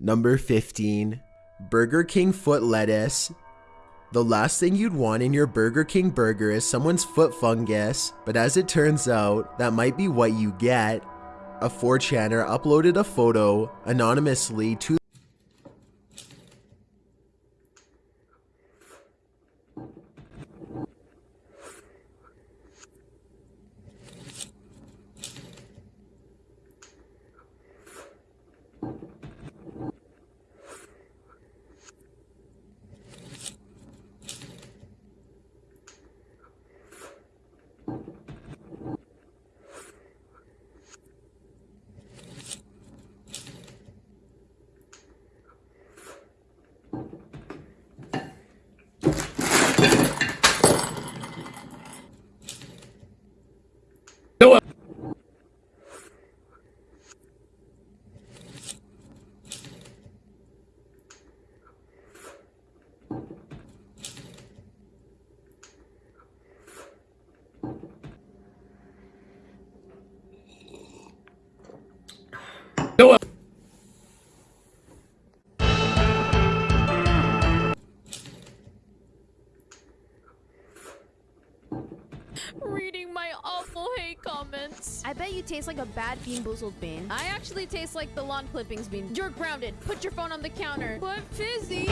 Number 15. Burger King foot lettuce. The last thing you'd want in your Burger King burger is someone's foot fungus, but as it turns out, that might be what you get. A 4chaner uploaded a photo anonymously to Reading my awful hate comments. I bet you taste like a bad BeanBoozled bean. I actually taste like the lawn clippings bean. You're grounded. Put your phone on the counter. But Fizzy. I wish you